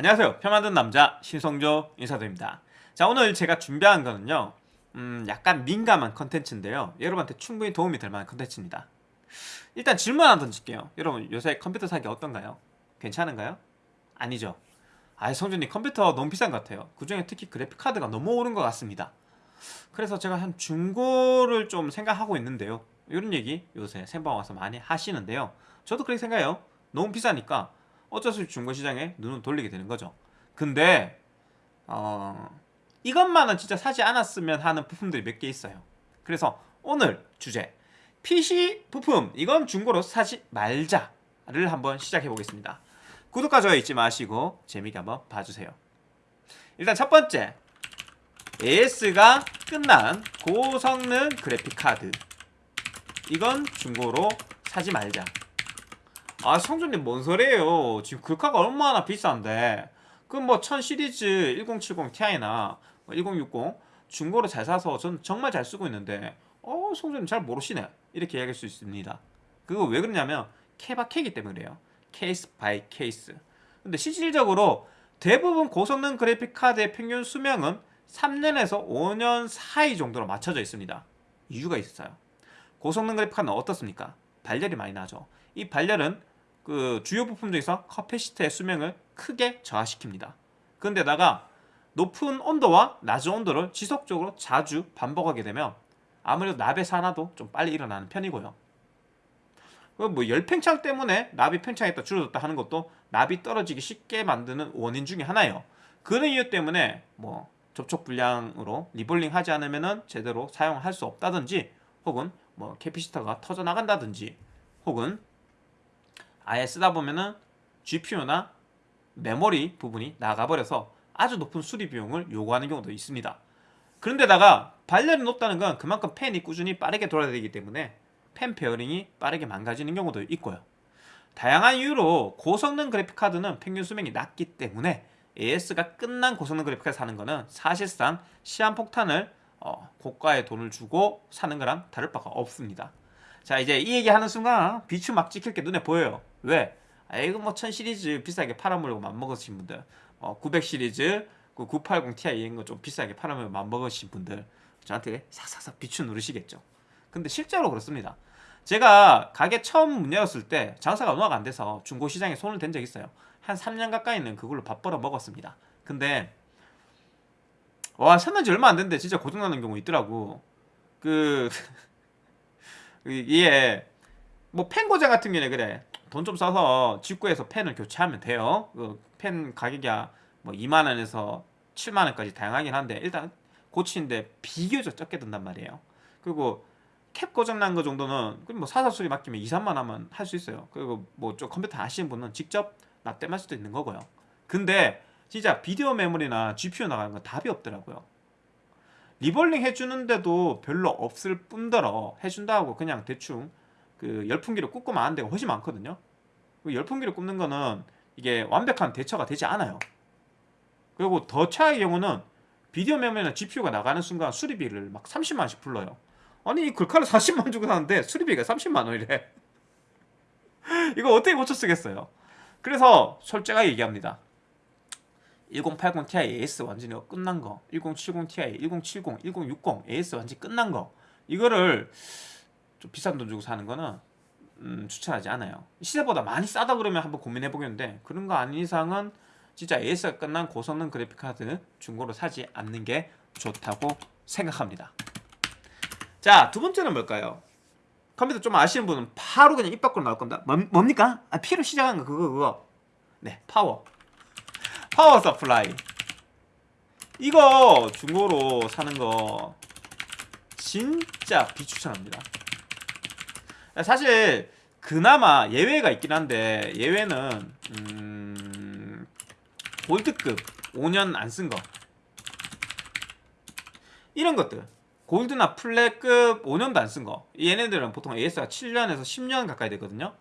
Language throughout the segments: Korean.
안녕하세요. 표 만든 남자 신성조 인사드립니다. 자 오늘 제가 준비한 거는요. 음, 약간 민감한 컨텐츠인데요. 여러분한테 충분히 도움이 될 만한 컨텐츠입니다. 일단 질문 하나 던질게요. 여러분 요새 컴퓨터 사기 어떤가요? 괜찮은가요? 아니죠. 아이 성준님 컴퓨터 너무 비싼 것 같아요. 그 중에 특히 그래픽카드가 너무 오른 것 같습니다. 그래서 제가 한 중고를 좀 생각하고 있는데요. 이런 얘기 요새 생방 와서 많이 하시는데요. 저도 그렇게 생각해요. 너무 비싸니까 어쩔 수 없이 중고시장에 눈을 돌리게 되는 거죠. 근데 어, 이것만은 진짜 사지 않았으면 하는 부품들이 몇 개 있어요. 그래서 오늘 주제 PC 부품 이건 중고로 사지 말자를 한번 시작해 보겠습니다. 구독과 좋아요 잊지 마시고 재미있게 한번 봐주세요. 일단 첫 번째 AS가 끝난 고성능 그래픽 카드 이건 중고로 사지 말자. 아 성준님 뭔 소리예요? 지금 글카가 얼마나 비싼데? 그 뭐 1000 시리즈 1070 Ti나 1060 중고로 잘 사서 전 정말 잘 쓰고 있는데 어 성준님 잘 모르시네. 이렇게 이야기할 수 있습니다. 그거 왜 그러냐면 케바케이기 때문에 그래요. case by case. 근데 실질적으로 대부분 고성능 그래픽 카드의 평균 수명은 3년에서 5년 사이 정도로 맞춰져 있습니다. 이유가 있어요. 고성능 그래픽 카드는 어떻습니까? 발열이 많이 나죠. 이 발열은 그 주요 부품 중에서 커패시터의 수명을 크게 저하시킵니다. 그런데다가 높은 온도와 낮은 온도를 지속적으로 자주 반복하게 되면 아무래도 납의 산화도 좀 빨리 일어나는 편이고요. 뭐 열팽창 때문에 납이 팽창했다 줄어들었다 하는 것도 납이 떨어지기 쉽게 만드는 원인 중에 하나예요. 그런 이유 때문에 뭐 접촉 불량으로 reballing 하지 않으면 제대로 사용할 수 없다든지 혹은 뭐 커패시터가 터져 나간다든지 혹은 아예 쓰다 보면은 GPU나 메모리 부분이 나가버려서 아주 높은 수리 비용을 요구하는 경우도 있습니다. 그런데다가 발열이 높다는 건 그만큼 팬이 꾸준히 빠르게 돌아야 되기 때문에 팬 베어링이 빠르게 망가지는 경우도 있고요. 다양한 이유로 고성능 그래픽카드는 평균 수명이 낮기 때문에 AS가 끝난 고성능 그래픽카드 사는 거는 사실상 시한폭탄을 어, 고가의 돈을 주고 사는 거랑 다를 바가 없습니다. 자 이제 이 얘기하는 순간 비추 막 찍힐 게 눈에 보여요. 왜? 아 이거 뭐 1000 시리즈 비싸게 팔아먹으려고 맘먹으신 분들 어, 900 시리즈 그 980 Ti 이런 거 좀 비싸게 팔아먹으려고 맘먹으신 분들 저한테 싹싹싹 비추 누르시겠죠. 근데 실제로 그렇습니다. 제가 가게 처음 문 열었을 때 장사가 워낙 안 돼서 중고시장에 손을 댄 적 있어요. 한 3년 가까이는 그걸로 밥 벌어 먹었습니다. 근데 와 샀는지 얼마 안 됐는데 진짜 고장나는 경우 있더라고. 그 이게 뭐 펜 고장 같은 경우에 그래. 돈 좀 써서 직구해서 펜을 교체하면 돼요. 그 펜 가격이 뭐 2만원에서 7만원까지 다양하긴 한데 일단 고치는데 비교적 적게 든단 말이에요. 그리고 캡 고장 난 거 정도는 뭐 사사 수리 맡기면 2, 3만 하면 할 수 있어요. 그리고 뭐 좀 컴퓨터 아시는 분은 직접 납땜할 수도 있는 거고요. 근데 진짜 비디오 메모리나 GPU 나가는 건 답이 없더라고요 리볼링 해주는데도 별로 없을 뿐더러 해준다고 그냥 대충 그 열풍기를 굽고만 하는 데가 훨씬 많거든요. 그 열풍기를 굽는 거는 이게 완벽한 대처가 되지 않아요. 그리고 더 차의 경우는 비디오 메모리나 GPU가 나가는 순간 수리비를 막 30만원씩 불러요. 아니 이 글카를 40만원 주고 사는데 수리비가 30만원이래. 이거 어떻게 고쳐 쓰겠어요? 그래서 솔직하게 얘기합니다 1080 Ti AS 완전히 끝난 거 1070 Ti, 1070, 1060 AS 완전히 끝난 거. 이거를 좀 비싼 돈 주고 사는 거는 음, 추천하지 않아요. 시세보다 많이 싸다 그러면 한번 고민해 보겠는데 그런 거 아닌 이상은 진짜 AS가 끝난 고성능 그래픽카드 중고로 사지 않는 게 좋다고 생각합니다. 자 두 번째는 뭘까요? 컴퓨터 좀 아시는 분은 바로 그냥 입 밖으로 나올 겁니다. 뭐, 뭡니까? 아, P로 시작한 거 그거 그거. 네 파워 power supply 이거 중고로 사는 거 진짜 비추천합니다. 사실 그나마 예외가 있긴 한데 예외는 음, 골드급 5년 안 쓴 거. 이런 것들. 골드나 플랫급 5년도 안 쓴 거. 얘네들은 보통 AS가 7년에서 10년 가까이 되거든요.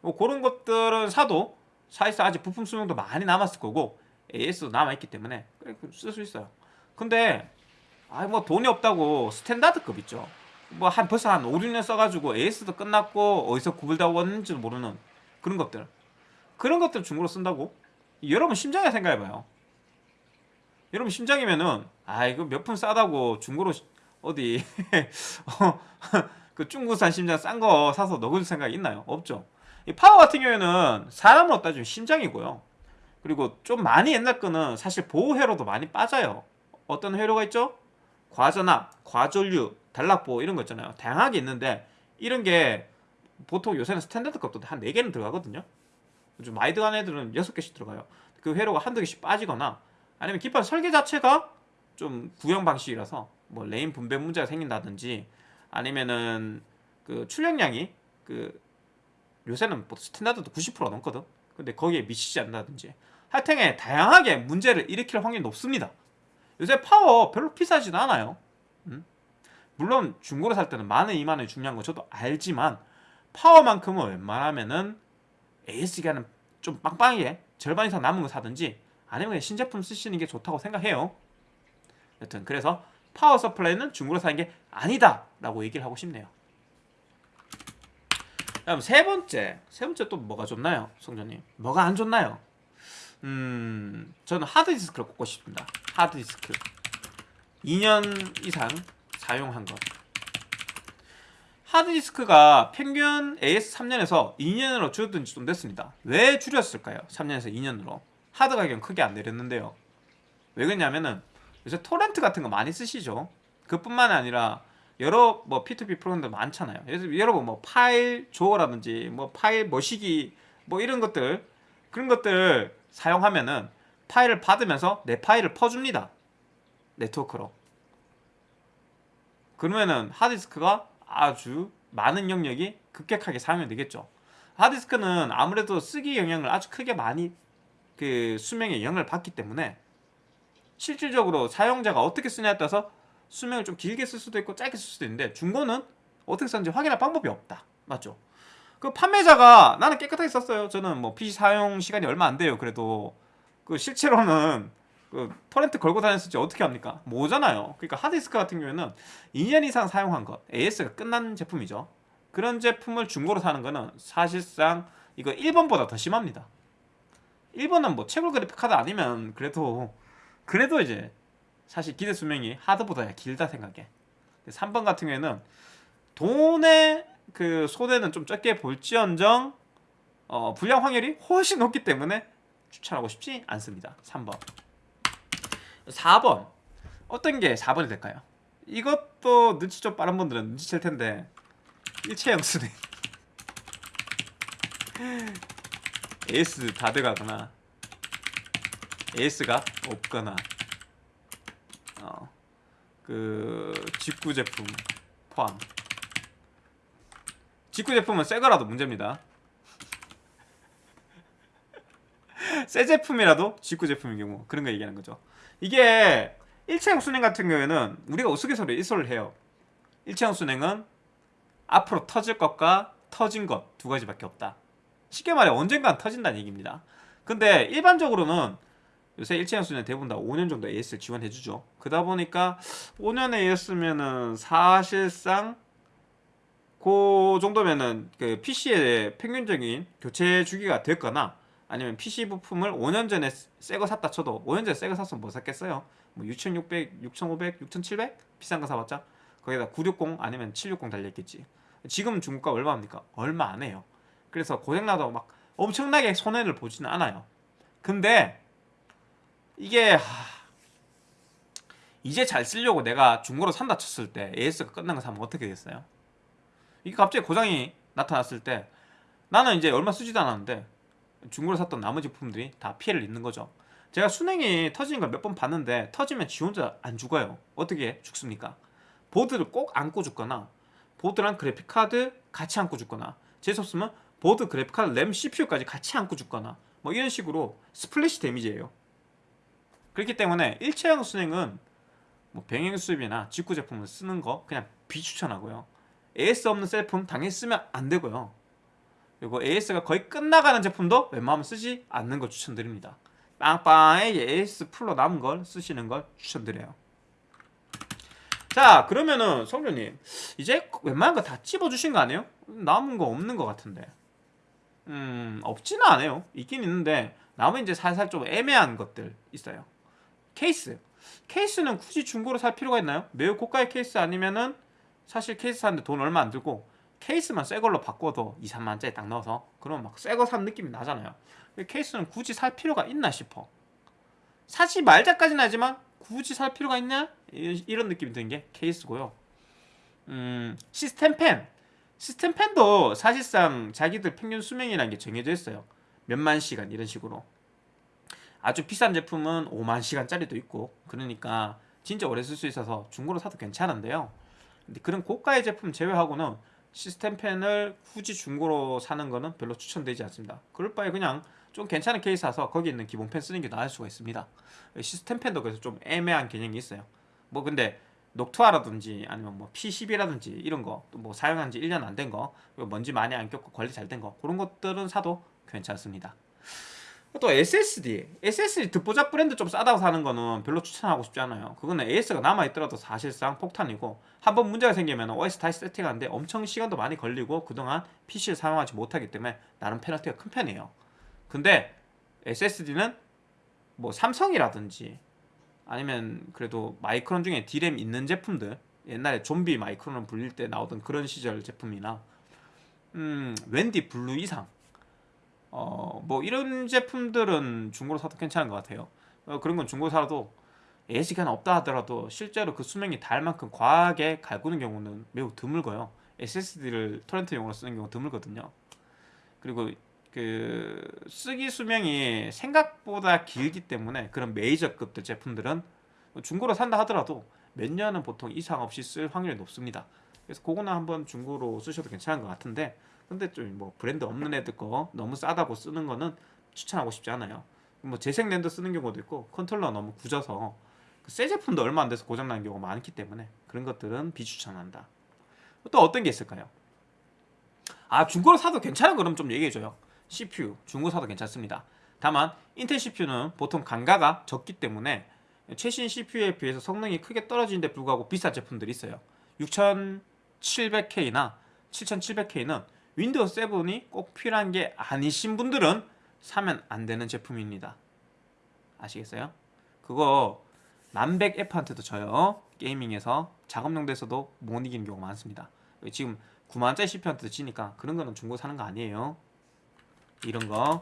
뭐 그런 것들은 사도 사실상 아직 부품 수명도 많이 남았을 거고 AS도 남아있기 때문에 쓸수 있어요 근데 아뭐 돈이 없다고 스탠다드급 있죠 뭐 한 벌써 한 5, 6년 써가지고 AS도 끝났고 어디서 구불다 왔는지도 모르는 그런 것들 그런 것들 중고로 쓴다고? 여러분 심장에 생각해봐요. 여러분 심장이면은 아 이거 몇 푼 싸다고 중고로 시- 어디 어, 그 중국산 심장 싼 거 사서 넣을 생각 있나요? 없죠. 이 파워 같은 경우에는 사람으로 따지면 심장이고요. 그리고 좀 많이 옛날 거는 사실 보호 회로도 많이 빠져요. 어떤 회로가 있죠? 과전압, 과전류, 단락 뭐 이런 거 있잖아요. 다양하게 있는데 이런 게 보통 요새는 스탠다드 급도 한 4개는 들어가거든요. 좀 많이 들어가는 애들은 6개씩 들어가요. 그 회로가 한두 개씩 빠지거나 아니면 기판 설계 자체가 좀 구형 방식이라서 뭐 rail 분배 문제가 생긴다든지 아니면은 그 출력량이 그 요새는 뭐 스탠다드도 90% 넘거든. 근데 거기에 미치지 않는다든지 하여튼에 다양하게 문제를 일으킬 확률이 높습니다. 요새 파워 별로 비싸지도 않아요. 음? 물론 중고로 살 때는 만 원, 이만 원이 중요한 거 저도 알지만 파워만큼은 웬만하면은 AS 기간은 좀 빵빵하게 절반 이상 남은 거 사든지 아니면 그냥 신제품 쓰시는 게 좋다고 생각해요. 여튼 그래서 power supply는 중고로 사는 게 아니다 라고 얘기를 하고 싶네요. 다음 세 번째, 세 번째 또 뭐가 좋나요, 성전님? 뭐가 안 좋나요? 음, 저는 하드 디스크를 꼽고 싶습니다. 하드 디스크 2년 이상 사용한 것. 하드 디스크가 평균 AS 3년에서 2년으로 줄어든 지좀 됐습니다. 왜 줄였을까요? 3년에서 2년으로. 하드 가격은 크게 안 내렸는데요. 왜 그러냐면은 요새 토렌트 같은 거 많이 쓰시죠. 그뿐만 아니라 여러 뭐 P2P 프로그램들 많잖아요. 여러분 뭐 파일 조어라든지 뭐 파일 머시기 뭐 이런 것들 그런 것들 사용하면은 파일을 받으면서 내 파일을 퍼줍니다. 네트워크로. 그러면은 하드디스크가 아주 많은 영역이 급격하게 사용이 되겠죠. 하드디스크는 아무래도 쓰기 영향을 아주 크게 많이 그 수명에 영향을 받기 때문에 실질적으로 사용자가 어떻게 쓰냐에 따라서 수명을 좀 길게 쓸 수도 있고 짧게 쓸 수도 있는데 중고는 어떻게 썼는지 확인할 방법이 없다. 맞죠? 그 판매자가 나는 깨끗하게 썼어요. 저는 뭐 PC 사용 시간이 얼마 안 돼요. 그래도 그 실제로는 그 토렌트 걸고 다녔을지 어떻게 합니까? 뭐잖아요. 그러니까 하드디스크 같은 경우에는 2년 이상 사용한 것, AS가 끝난 제품이죠. 그런 제품을 중고로 사는 거는 사실상 이거 1번보다 더 심합니다. 1번은 뭐 채굴 그래픽 카드 아니면 그래도 그래도 이제 사실 기대 수명이 하드보다 길다 생각해. 3번 같은 경우에는 돈의 그 손해는 좀 적게 볼지언정 어, 불량 확률이 훨씬 높기 때문에 추천하고 싶지 않습니다. 3번. 4번. 어떤 게 4번이 될까요? 이것도 눈치 좀 빠른 분들은 눈치챌 텐데 일체형 수네 에이스 다 들어가거나 에이스가 없거나 어, 그 직구 제품 포함 직구 제품은 새 거라도 문제입니다. 새 제품이라도 직구 제품인 경우 그런 거 얘기하는 거죠. 이게 일체형 순행 같은 경우에는 우리가 우스갯소리로 일소를 해요. 일체형 순행은 앞으로 터질 것과 터진 것 두 가지밖에 없다. 쉽게 말해 언젠간 터진다는 얘기입니다. 근데 일반적으로는 요새 일체형 순행 대부분 다 5년 정도 AS를 지원해주죠. 그러다 보니까 5년 AS면은 사실상 그 정도면은 그 PC의 평균적인 교체 주기가 됐거나 아니면 PC 부품을 5년 전에 새 거 샀다 쳐도 5년 전에 새 거 샀으면 뭐 샀겠어요? 뭐 6,600, 6,500, 6,700 비싼 거 사봤자 거기다 960 아니면 760 달려있겠지. 지금 중고가 얼마입니까? 얼마 안 해요. 그래서 고장나도 막 엄청나게 손해를 보지는 않아요. 근데 이게 하... 이제 잘 쓰려고 내가 중고로 산다 쳤을 때 AS가 끝난 거 사면 어떻게 됐어요? 이게 갑자기 고장이 나타났을 때 나는 이제 얼마 쓰지도 않았는데 중고로 샀던 나머지 부품들이 다 피해를 입는 거죠. 제가 수냉이 터지는 걸 몇 번 봤는데 터지면 지 혼자 안 죽어요. 어떻게 죽습니까? 보드를 꼭 안고 죽거나 보드랑 그래픽카드 같이 안고 죽거나 재수없으면 보드 그래픽카드 램 CPU까지 같이 안고 죽거나 뭐 이런 식으로 splash damage예요. 그렇기 때문에 일체형 수냉은 뭐 병행 수입이나 직구 제품을 쓰는 거 그냥 비추천하고요. AS 없는 셀품 당연히 쓰면 안 되고요. 그리고 AS가 거의 끝나가는 제품도 웬만하면 쓰지 않는 걸 추천드립니다. 빵빵하게 AS 풀로 남은 걸 쓰시는 걸 추천드려요. 자 그러면은 성조님 이제 웬만한 거 다 찝어주신 거 아니에요? 남은 거 없는 거 같은데 음, 없지는 않아요. 있긴 있는데 남은 이제 살살 좀 애매한 것들 있어요. 케이스. 케이스는 굳이 중고로 살 필요가 있나요? 매우 고가의 케이스 아니면은 사실 케이스 사는데 돈 얼마 안 들고 케이스만 새 걸로 바꿔도 2, 3만짜리 딱 넣어서 그러면 막새 거 산 느낌이 나잖아요. 케이스는 굳이 살 필요가 있나 싶어. 사지 말자까지는 하지만 굳이 살 필요가 있냐? 이- 이런 느낌이 드는 게 케이스고요. 음, 시스템 펜. 시스템 펜도 사실상 자기들 평균 수명이라는 게 정해져 있어요. 몇만 시간 이런 식으로. 아주 비싼 제품은 5만 시간짜리도 있고 그러니까 진짜 오래 쓸 수 있어서 중고로 사도 괜찮은데요. 근데 그런 고가의 제품 제외하고는 시스템 펜을 굳이 중고로 사는 거는 별로 추천되지 않습니다. 그럴 바에 그냥 좀 괜찮은 케이스 사서 거기 있는 기본 펜 쓰는 게 나을 수가 있습니다. 시스템 펜도 그래서 좀 애매한 개념이 있어요. 뭐 근데 녹투아라든지 아니면 뭐 P10이라든지 이런 거 뭐 사용한 지 1년 안 된 거, 먼지 많이 안 꼈고 관리 잘 된 거 그런 것들은 사도 괜찮습니다. 또 SSD, SSD 듣보잡 브랜드 좀 싸다고 사는 거는 별로 추천하고 싶지 않아요. 그거는 AS가 남아있더라도 사실상 폭탄이고 한번 문제가 생기면 OS 다시 세팅하는데 엄청 시간도 많이 걸리고 그동안 PC를 사용하지 못하기 때문에 나름 페널티가 큰 편이에요. 근데 SSD는 뭐 삼성이라든지 아니면 그래도 마이크론 중에 D램 있는 제품들 옛날에 좀비 마이크론 불릴 때 나오던 그런 시절 제품이나 음 웬디 블루 이상 어 뭐 이런 제품들은 중고로 사도 괜찮은 것 같아요. 어, 그런 건 중고 사도 AS가 없다 하더라도 실제로 그 수명이 닿을 만큼 과하게 갈구는 경우는 매우 드물고요. SSD를 torrent용으로 쓰는 경우 드물거든요. 그리고 그 쓰기 수명이 생각보다 길기 때문에 그런 메이저급들 제품들은 중고로 산다 하더라도 몇 년은 보통 이상 없이 쓸 확률이 높습니다. 그래서 그거는 한번 중고로 쓰셔도 괜찮은 것 같은데 근데 좀 뭐 브랜드 없는 애들 거 너무 싸다고 쓰는 거는 추천하고 싶지 않아요. 뭐 재생 랜드 쓰는 경우도 있고 컨트롤러 너무 구져서 그 새 제품도 얼마 안 돼서 고장 나는 경우가 많기 때문에 그런 것들은 비추천한다. 또 어떤 게 있을까요? 아 중고로 사도 괜찮은 거면 좀 얘기해줘요. CPU 중고 사도 괜찮습니다. 다만 인텔 CPU는 보통 감가가 적기 때문에 최신 CPU에 비해서 성능이 크게 떨어지는데 불구하고 비싼 제품들이 있어요. 6700K나 7700K는 윈도우 7이 꼭 필요한 게 아니신 분들은 사면 안 되는 제품입니다. 아시겠어요? 그거 만백 F한테도 져요. 게이밍에서 작업용도에서도 못 이기는 경우가 많습니다. 지금 9만짜리 CPU한테도 지니까 그런 거는 중고 사는 거 아니에요. 이런 거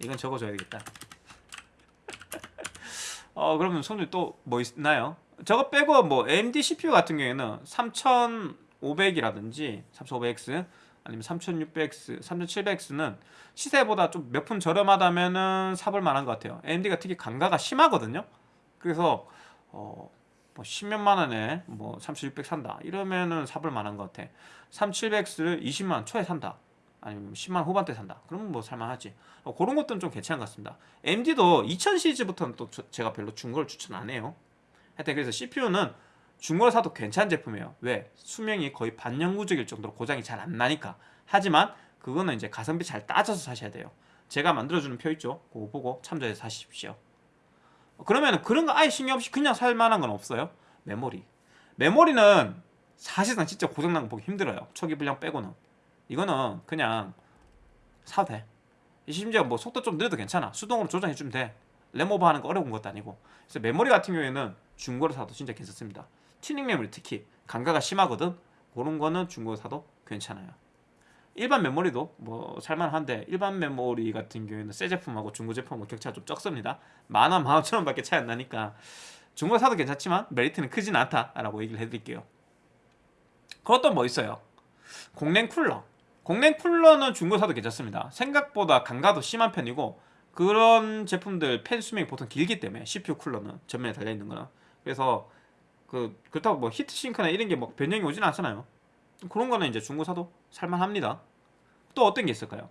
이건 적어줘야 되겠다. 어 그러면 손님 또 뭐 있나요? 저거 빼고 뭐 AMD CPU 같은 경우에는 3500이라든지 3500X 아니면 3600X, 3700X는 시세보다 좀 몇 푼 저렴하다면은 사볼 만한 것 같아요. AMD가 특히 감가가 심하거든요. 그래서 어, 뭐 10몇만 원에 뭐 3600 산다 이러면은 사볼 만한 것 같아. 3700X를 20만 초에 산다. 아니면 10만 후반대 산다. 그러면 뭐 살만하지. 어, 그런 것들은 좀 괜찮은 것 같습니다. AMD도 2000 시리즈부터는 또 저- 제가 별로 중고를 추천 안 해요. 하여튼 그래서 CPU는 중고로 사도 괜찮은 제품이에요. 왜? 수명이 거의 반영구적일 정도로 고장이 잘 안 나니까. 하지만 그거는 이제 가성비 잘 따져서 사셔야 돼요. 제가 만들어주는 표 있죠? 그거 보고 참조해서 사십시오. 어, 그러면 그런 거 아예 신경 없이 그냥 살 만한 건 없어요. 메모리. 메모리는 사실상 진짜 고장난 거 보기 힘들어요. 초기 불량 빼고는. 이거는 그냥 사도 돼. 심지어 뭐 속도 좀 느려도 괜찮아. 수동으로 조정해주면 돼. 램오버 하는 거 어려운 것도 아니고. 그래서 메모리 같은 경우에는 중고로 사도 진짜 괜찮습니다. 튜닝 메모리 특히 감가가 심하거든. 그런 거는 중고로 사도 괜찮아요. 일반 메모리도 뭐 살만한데 일반 메모리 같은 경우에는 새 제품하고 중고 제품하고 격차가 좀 적습니다. 만 원, 만 오천 원 밖에 차이 안 나니까 중고 사도 괜찮지만 메리트는 크진 않다라고 얘기를 해드릴게요. 그것도 뭐 있어요? 공랭 쿨러. 공랭 쿨러는 중고 사도 괜찮습니다. 생각보다 감가도 심한 편이고 그런 제품들 팬 수명이 보통 길기 때문에 CPU 쿨러는 전면에 달려 있는 거는 그래서 그 그렇다고 뭐 heat sink나 이런 게 뭐 변형이 오진 않잖아요. 그런 거는 이제 중고 사도 살만합니다. 또 어떤 게 있을까요?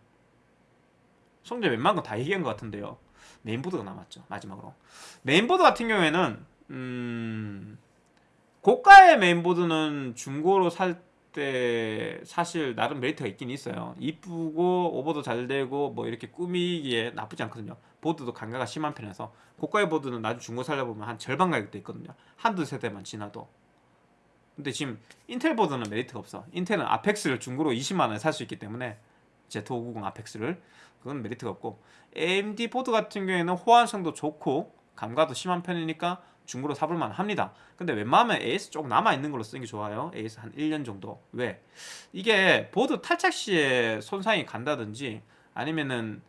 성재 웬만한 거 다 얘기한 것 같은데요. 메인보드가 남았죠. 마지막으로 메인보드 같은 경우에는 음 고가의 메인보드는 중고로 살 때 사실 나름 메리트가 있긴 있어요. 이쁘고 오버도 잘 되고 뭐 이렇게 꾸미기에 나쁘지 않거든요. 보드도 감가가 심한 편이라서 고가의 보드는 나중에 중고 살려 보면 한 절반 가격대 있거든요. 한두 세대만 지나도. 근데 지금 인텔 보드는 메리트가 없어. 인텔은 아펙스를 중고로 20만 원에 살 수 있기 때문에 Z590 아펙스를 그건 메리트가 없고 AMD 보드 같은 경우에는 호환성도 좋고 감가도 심한 편이니까 중고로 사볼만 합니다. 근데 웬만하면 AS 쫌 남아 있는 걸로 쓰는 게 좋아요. AS 한 1년 정도. 왜? 이게 보드 탈착 시에 손상이 간다든지 아니면은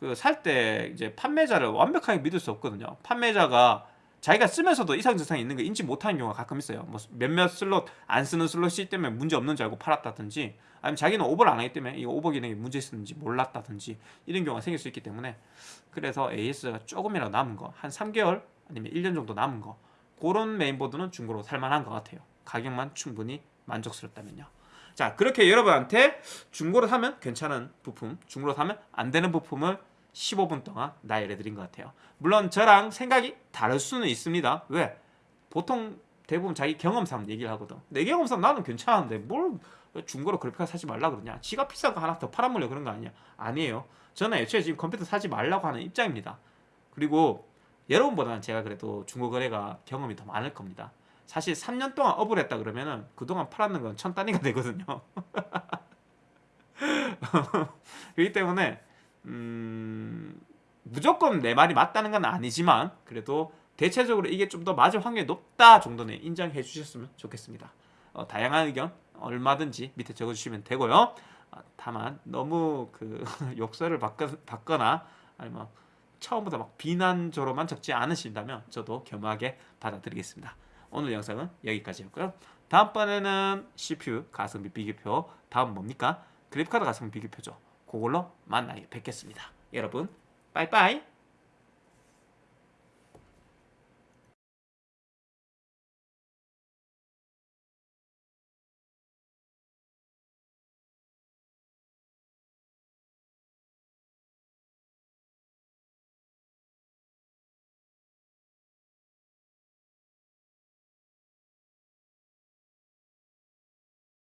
그 살 때 이제 판매자를 완벽하게 믿을 수 없거든요. 판매자가 자기가 쓰면서도 이상 증상이 있는 거 인지 못하는 경우가 가끔 있어요. 뭐 몇몇 슬롯 안 쓰는 슬롯이 때문에 문제 없는 줄 알고 팔았다든지 아니면 자기는 오버를 안 하기 때문에 이 오버 기능이 문제 있었는지 몰랐다든지 이런 경우가 생길 수 있기 때문에 그래서 AS가 조금이라도 남은 거 한 3개월 아니면 1년 정도 남은 거 그런 메인보드는 중고로 살만한 것 같아요. 가격만 충분히 만족스럽다면요. 자 그렇게 여러분한테 중고로 사면 괜찮은 부품, 중고로 사면 안 되는 부품을 15분 동안 나열해 드린 것 같아요. 물론 저랑 생각이 다를 수는 있습니다. 왜? 보통 대부분 자기 경험상 얘기를 하거든. 내 경험상 나는 괜찮은데 뭘 중고로 그래픽카드 사지 말라 그러냐? 지가 비싼 거 하나 더 팔아먹려 그런 거 아니야? 아니에요. 저는 애초에 지금 컴퓨터 사지 말라고 하는 입장입니다. 그리고 여러분보다는 제가 그래도 중고 거래가 경험이 더 많을 겁니다. 사실 3년 동안 업을 했다 그러면은 그동안 팔았는 건 천 단위가 되거든요. 그렇기 때문에 음, 무조건 내 말이 맞다는 건 아니지만 그래도 대체적으로 이게 좀 더 맞을 확률이 높다 정도는 인정해 주셨으면 좋겠습니다. 어, 다양한 의견 얼마든지 밑에 적어주시면 되고요. 어, 다만 너무 그 욕설을 받거, 받거나 아니면 처음부터 막 비난조로만 적지 않으신다면 저도 겸하게 받아들이겠습니다. 오늘 영상은 여기까지였고요. 다음번에는 CPU 가성비 비교표 다음 뭡니까? 그래픽카드 가성비 비교표죠. 그걸로 만나 뵙겠습니다. 여러분 빠이빠이